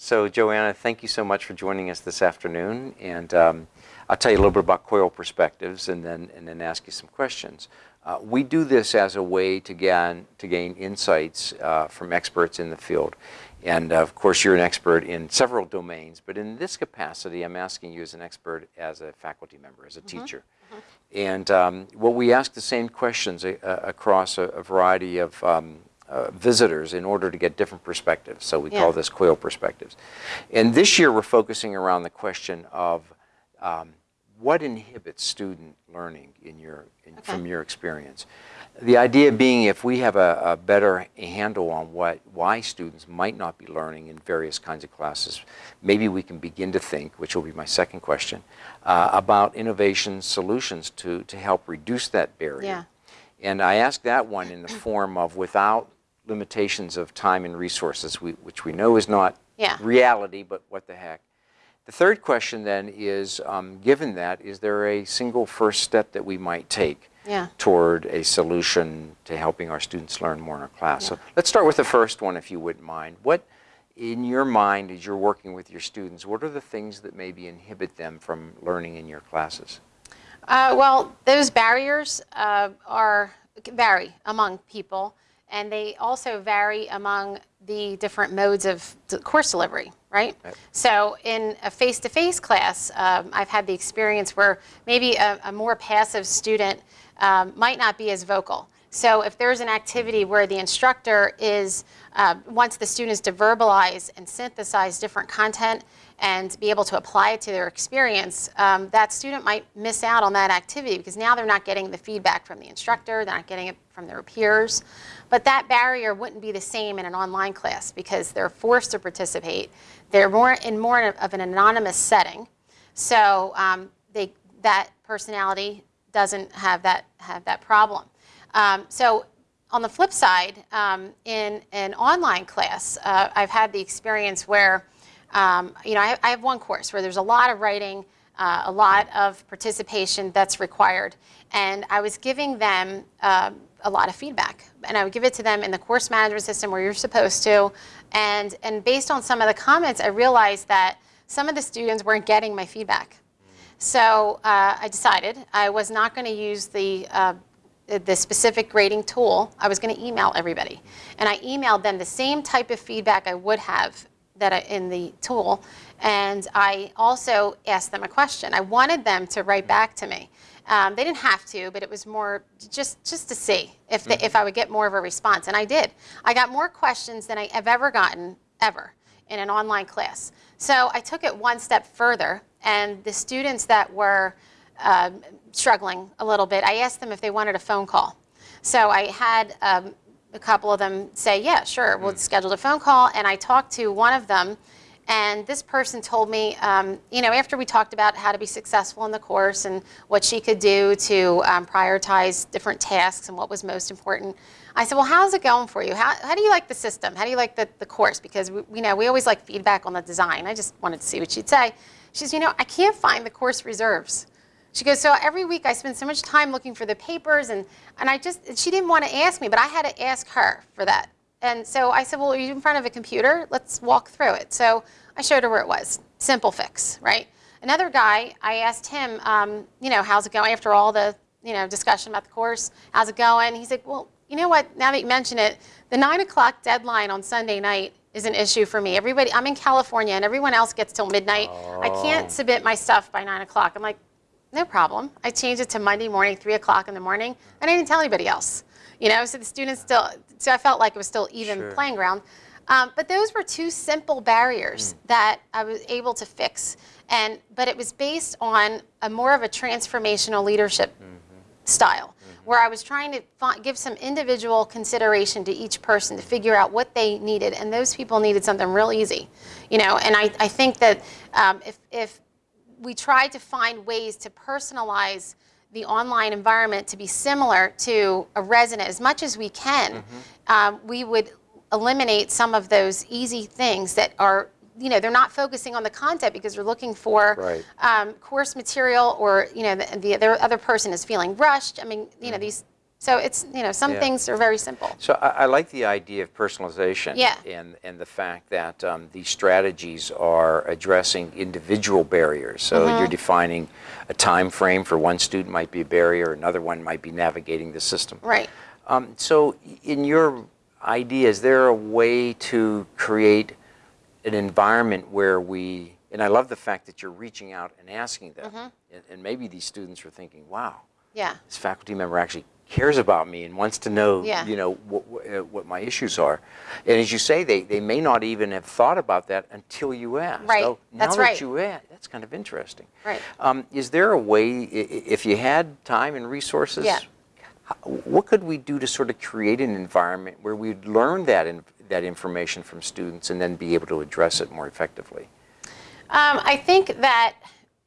So Joanna, thank you so much for joining us this afternoon. And um, I'll tell you a little bit about COIL perspectives and then, and then ask you some questions. Uh, we do this as a way to gain, to gain insights uh, from experts in the field. And uh, of course, you're an expert in several domains, but in this capacity, I'm asking you as an expert, as a faculty member, as a mm -hmm. teacher. Mm -hmm. And um, what we ask the same questions uh, across a, a, variety of um, uh, visitors in order to get different perspectives. So we yeah. call this COIL perspectives. And this year, we're focusing around the question of um, what inhibits student learning in your, in, okay. from your experience? The idea being if we have a, a, better handle on what, why students might not be learning in various kinds of classes, maybe we can begin to think, which will be my second question, uh, about innovation solutions to, to help reduce that barrier. Yeah. And I ask that one in the form of without limitations of time and resources, we, which we know is not yeah. reality, but what the heck. The third question then is, um, given that, is there a single first step that we might take yeah. toward a solution to helping our students learn more in our class? Yeah. So let's start with the first one, if you wouldn't mind. What, in your mind, as you're working with your students, what are the things that maybe inhibit them from learning in your classes? Uh, well, those barriers uh, are vary among people, and they also vary among the different modes of course delivery right? right. So in a face-to-face -face class, um, I've had the experience where maybe a, a more passive student um, might not be as vocal. So if there's an activity where the instructor is, uh, wants the students to verbalize and synthesize different content and be able to apply it to their experience, um, that student might miss out on that activity because now they're not getting the feedback from the instructor, they're not getting it from their peers. But that barrier wouldn't be the same in an online class because they're forced to participate. They're more in more of an anonymous setting. So um, they, that personality doesn't have that, have that problem. Um, so on the flip side, um, in an online class, uh, I've had the experience where, um, you know, I, I, have one course where there's a lot of writing, uh, a lot of participation that's required. And I was giving them um, a lot of feedback. And I would give it to them in the course management system where you're supposed to. And, and based on some of the comments, I realized that some of the students weren't getting my feedback. So uh, I decided I was not going to use the, uh, the specific grading tool. I was going to email everybody. And I emailed them the same type of feedback I would have that I, in the tool. And I also asked them a question. I wanted them to write back to me. Um, they didn't have to, but it was more just, just to see if, the, mm -hmm. if I would get more of a response. And I did. I got more questions than I have ever gotten, ever, in an online class. So I took it one step further, and the students that were um, struggling a little bit, I asked them if they wanted a phone call. So I had um, a couple of them say, yeah, sure, we'll mm. schedule a phone call. And I talked to one of them and this person told me, um, you know, after we talked about how to be successful in the course and what she could do to um, prioritize different tasks and what was most important, I said, well, how's it going for you? How, how do you like the system? How do you like the, the course? Because, we, you know, we always like feedback on the design. I just wanted to see what she'd say. She says, you know, I can't find the course reserves. She goes, so every week I spend so much time looking for the papers and, and I just, she didn't want to ask me, but I had to ask her for that. And so I said, well, are you in front of a computer? Let's walk through it. So I showed her where it was. Simple fix, right? Another guy, I asked him, um, you know, how's it going after all the, you know, discussion about the course? How's it going? He said, well, you know what, now that you mention it, the 9 o'clock deadline on Sunday night is an issue for me. Everybody, I'm in California and everyone else gets till midnight. Oh. I can't oh. submit my stuff by 9 o'clock. I'm like, no problem. I changed it to Monday morning, 3 o'clock in the morning, and I didn't tell anybody else. You know, so the students still, so I felt like it was still even sure. playing ground. Um, but those were two simple barriers mm. that I was able to fix. And, but it was based on a more of a transformational leadership mm -hmm. style, mm -hmm. where I was trying to give some individual consideration to each person to figure out what they needed. And those people needed something real easy, you know. And I, I think that um, if, if we try to find ways to personalize the online environment to be similar to a resident as much as we can, mm -hmm. um, we would eliminate some of those easy things that are you know, they're not focusing on the content because they're looking for right. um, course material or, you know, the, the, other person is feeling rushed. I mean, you know, mm-hmm. these So it's, you know, some Yeah. things are very simple. So I, I like the idea of personalization. Yeah. And, and the fact that um, these strategies are addressing individual barriers. So Mm-hmm. you're defining a time frame for one student might be a barrier, another one might be navigating the system. Right. Um, so in your idea, is there a way to create an environment where we, and I love the fact that you're reaching out and asking them, Mm-hmm. and, and maybe these students are thinking, wow, Yeah. this faculty member actually cares about me and wants to know, Yeah. you know, what, what, uh, my issues are. And as you say, they, they may not even have thought about that until you ask. Right. Now That's that right. you ask, that's kind of interesting. Right. Um, is there a way, if you had time and resources, Yeah. what could we do to sort of create an environment where we'd learn that, in, that information from students and then be able to address it more effectively? Um, I think that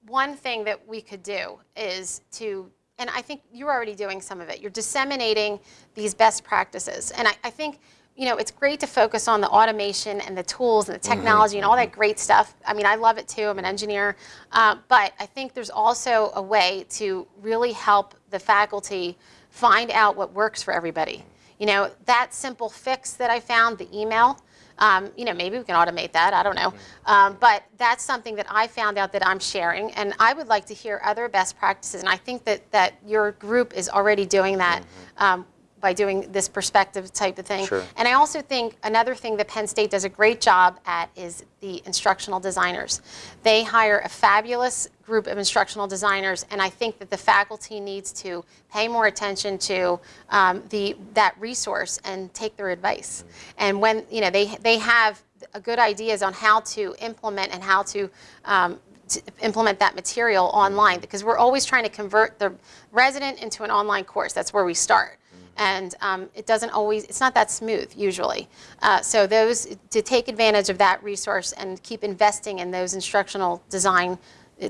one thing that we could do is to, and I think you're already doing some of it, you're disseminating these best practices. And I, I think, you know, it's great to focus on the automation and the tools and the technology and all that great stuff. I mean, I love it too, I'm an engineer. Uh, but I think there's also a way to really help the faculty find out what works for everybody. You know, that simple fix that I found, the email, um, you know, maybe we can automate that. I don't know. Um, but that's something that I found out that I'm sharing, and I would like to hear other best practices. And I think that that your group is already doing that. Um, by doing this perspective type of thing. Sure. And I also think another thing that Penn State does a great job at is the instructional designers. They hire a fabulous group of instructional designers, and I think that the faculty needs to pay more attention to um, the that resource and take their advice. And when you know they they have a good ideas on how to implement and how to um, to implement that material online because we're always trying to convert the resident into an online course. That's where we start. And um, it doesn't always, it's not that smooth usually. Uh, so those, to take advantage of that resource and keep investing in those instructional design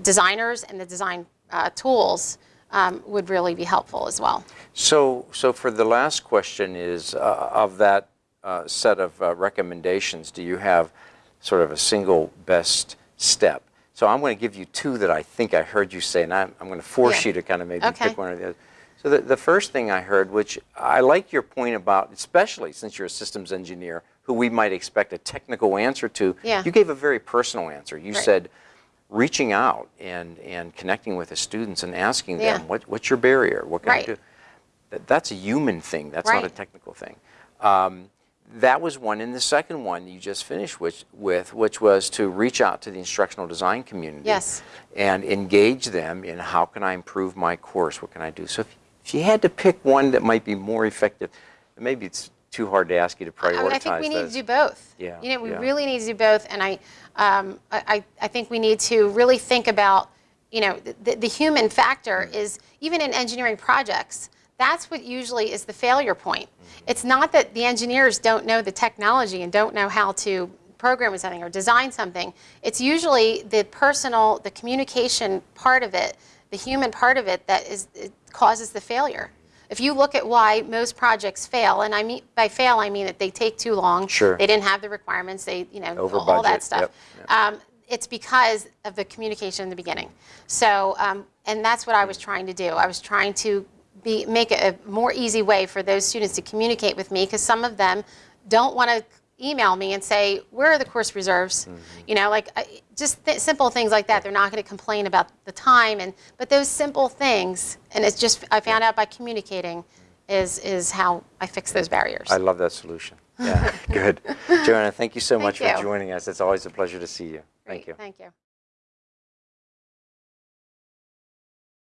designers and the design uh, tools um, would really be helpful as well. So, so for the last question is, uh, of that uh, set of uh, recommendations, do you have sort of a single best step? So I'm going to give you two that I think I heard you say, and I'm, I'm going to force Yeah. you to kind of maybe Okay. pick one or the other. So the, the first thing I heard, which I like your point about, especially since you're a systems engineer, who we might expect a technical answer to, Yeah. you gave a very personal answer. You Right. said, reaching out and, and connecting with the students and asking Yeah. them, what, what's your barrier? What can Right. I do? That- That's a human thing. That's not a technical thing. Um, that was one. And the second one you just finished with, with, which was to reach out to the instructional design community Yes. and engage them in how can I improve my course? What can I do? So if, if you had to pick one that might be more effective, maybe it's too hard to ask you to prioritize I, mean, I think we need those. to do both. Yeah, You know, we yeah. really need to do both, and I, um, I, I think we need to really think about, you know, the, the human factor Mm. is even in engineering projects. That's what usually is the failure point. Mm-hmm. It's not that the engineers don't know the technology and don't know how to program something or design something. It's usually the personal, the communication part of it, the human part of it that is causes the failure. If you look at why most projects fail, and I mean by fail I mean that they take too long. Sure. They didn't have the requirements. They you know Over all budget, that stuff. yep, yep. Um, it's because of the communication in the beginning. So um, and that's what I was trying to do. I was trying to be make it a more easy way for those students to communicate with me because some of them don't want to email me and say where are the course reserves mm-hmm. you know like I, just th- simple things like that they're not going to complain about the time and but those simple things and it's just i found out by communicating is is how i fix those barriers I love that solution. Yeah, good. Joanna, thank you so Thank much you. for joining us. It's always a pleasure to see you. Thank you. thank you